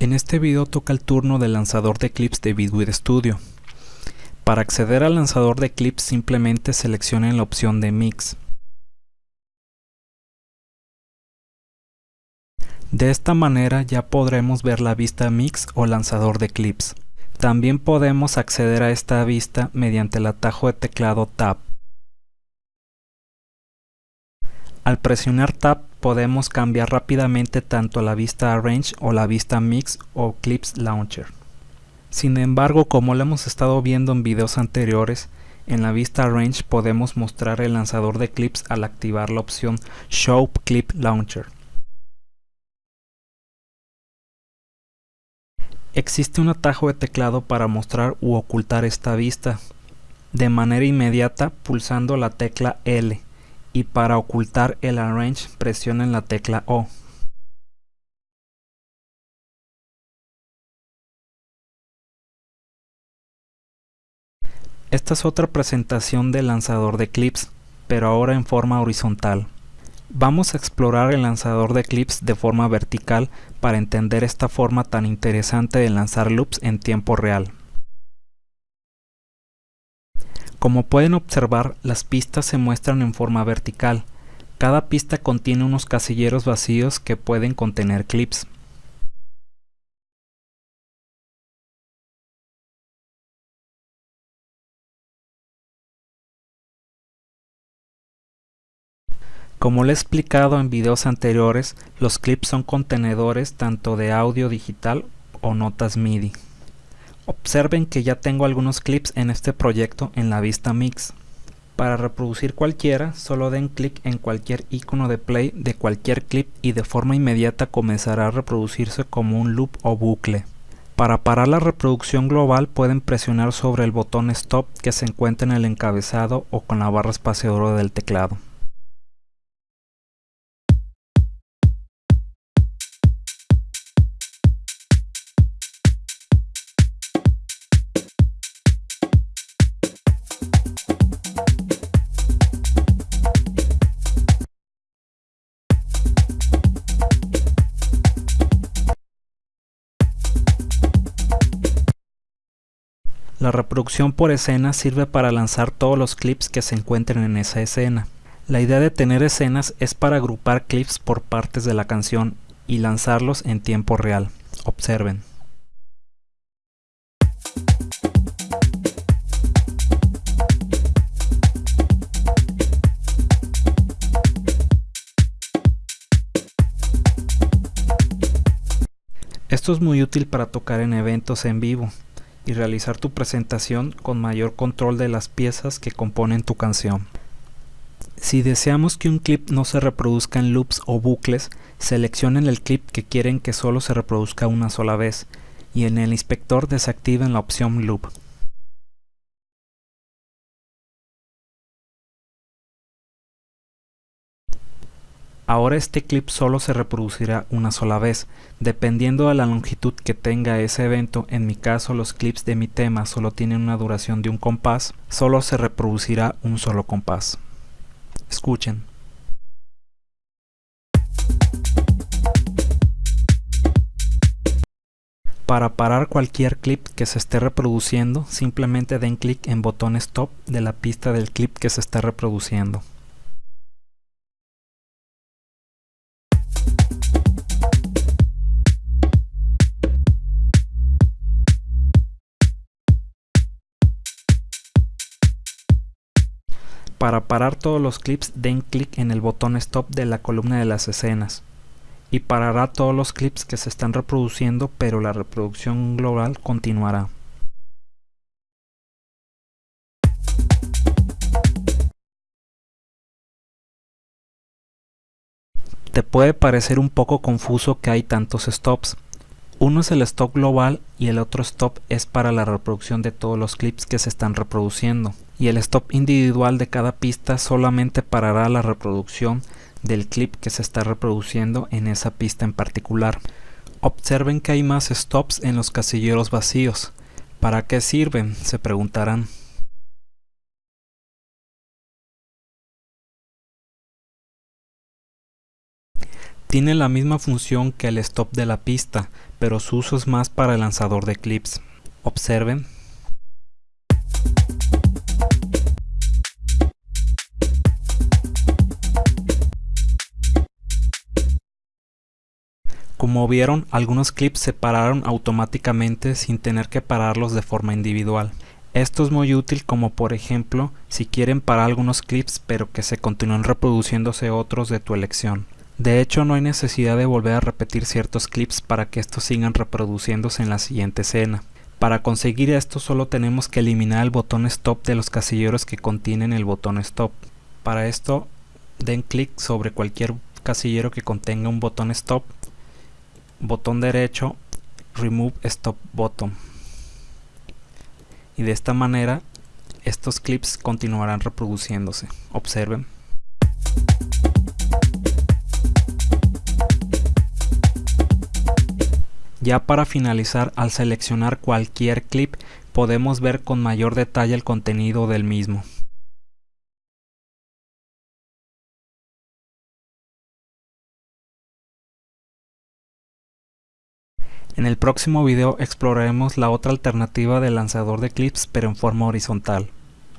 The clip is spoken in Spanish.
En este video toca el turno del lanzador de clips de Bitwit Studio. Para acceder al lanzador de clips simplemente seleccionen la opción de Mix. De esta manera ya podremos ver la vista Mix o lanzador de clips. También podemos acceder a esta vista mediante el atajo de teclado Tab. Al presionar Tab podemos cambiar rápidamente tanto la vista Arrange o la vista Mix o Clips Launcher. Sin embargo, como lo hemos estado viendo en videos anteriores, en la vista Arrange podemos mostrar el lanzador de clips al activar la opción Show Clip Launcher. Existe un atajo de teclado para mostrar u ocultar esta vista de manera inmediata pulsando la tecla L y para ocultar el Arrange presionen la tecla O. Esta es otra presentación del lanzador de clips, pero ahora en forma horizontal. Vamos a explorar el lanzador de clips de forma vertical para entender esta forma tan interesante de lanzar loops en tiempo real. Como pueden observar, las pistas se muestran en forma vertical. Cada pista contiene unos casilleros vacíos que pueden contener clips. Como le he explicado en videos anteriores, los clips son contenedores tanto de audio digital o notas MIDI. Observen que ya tengo algunos clips en este proyecto en la vista Mix. Para reproducir cualquiera, solo den clic en cualquier icono de play de cualquier clip y de forma inmediata comenzará a reproducirse como un loop o bucle. Para parar la reproducción global pueden presionar sobre el botón Stop que se encuentra en el encabezado o con la barra espaciadora del teclado. Reproducción por escena sirve para lanzar todos los clips que se encuentren en esa escena. La idea de tener escenas es para agrupar clips por partes de la canción y lanzarlos en tiempo real. Observen. Esto es muy útil para tocar en eventos en vivo, y realizar tu presentación con mayor control de las piezas que componen tu canción. Si deseamos que un clip no se reproduzca en loops o bucles, seleccionen el clip que quieren que solo se reproduzca una sola vez y en el inspector desactiven la opción loop. Ahora este clip solo se reproducirá una sola vez, dependiendo de la longitud que tenga ese evento, en mi caso los clips de mi tema solo tienen una duración de un compás, solo se reproducirá un solo compás. Escuchen. Para parar cualquier clip que se esté reproduciendo, simplemente den clic en botón stop de la pista del clip que se está reproduciendo. Para parar todos los clips den clic en el botón stop de la columna de las escenas y parará todos los clips que se están reproduciendo pero la reproducción global continuará. Te puede parecer un poco confuso que hay tantos stops. Uno es el stop global y el otro stop es para la reproducción de todos los clips que se están reproduciendo y el stop individual de cada pista solamente parará la reproducción del clip que se está reproduciendo en esa pista en particular. Observen que hay más stops en los casilleros vacíos. ¿Para qué sirven? se preguntarán. Tiene la misma función que el stop de la pista, pero su uso es más para el lanzador de clips. Observen. Como vieron, algunos clips se pararon automáticamente sin tener que pararlos de forma individual. Esto es muy útil como por ejemplo si quieren parar algunos clips pero que se continúen reproduciéndose otros de tu elección. De hecho no hay necesidad de volver a repetir ciertos clips para que estos sigan reproduciéndose en la siguiente escena. Para conseguir esto solo tenemos que eliminar el botón stop de los casilleros que contienen el botón stop. Para esto den clic sobre cualquier casillero que contenga un botón stop, botón derecho, remove stop button. Y de esta manera estos clips continuarán reproduciéndose. Observen. Ya para finalizar, al seleccionar cualquier clip, podemos ver con mayor detalle el contenido del mismo. En el próximo video exploraremos la otra alternativa del lanzador de clips pero en forma horizontal.